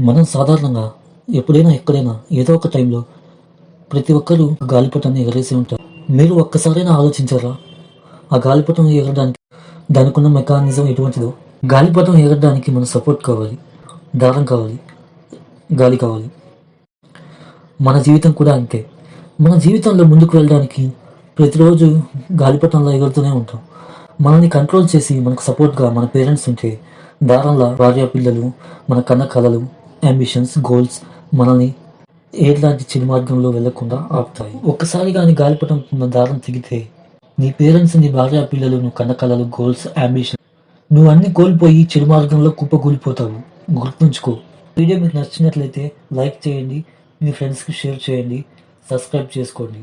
మనం సాధారణంగా ఎప్పుడైనా ఎక్కడైనా ఏదో ఒక టైంలో ప్రతి ఒక్కరూ గాలిపటాన్ని ఎగరేసి ఉంటారు. మీరు ఒక్కసారైనా ఆలోచించారా? ఆ గాలిపటం ఎగరడానికి దానికి ఉన్న మెకానిజం ఎటువంటిదో? గాలిపటం ఎగరడానికి మన సపోర్ట్ కావాలి దారం కావాలి గాలి కావాలి. మన జీవితం కూడా అంతే. మన జీవితంలో ముందుకు వెళ్ళడానికి ప్రతిరోజు గాలిపటంలో ఎగురుతూనే ఉంటాం. మనల్ని కంట్రోల్ చేసి మనకు సపోర్ట్గా మన పేరెంట్స్ ఉంటే దారంలా భార్య పిల్లలు మన కన్న కళలు అంబిషన్స్ గోల్స్ మనల్ని ఏలాంటి చెడు మార్గంలో వెళ్ళకుండా ఆపుతాయి. ఒక్కసారి కానీ గాలిపటం ఉన్న దారం తెగితే నీ పేరెంట్స్ నీ భార్య పిల్లలు నువ్వు కన్న గోల్స్ అంబిషన్ నువ్వు అన్ని కోల్పోయి చెడు మార్గంలో కుప్పకూలిపోతావు. గుర్తుంచుకో. వీడియో మీకు నచ్చినట్లయితే లైక్ చేయండి మీ ఫ్రెండ్స్కి షేర్ చేయండి సబ్స్క్రైబ్ చేసుకోండి.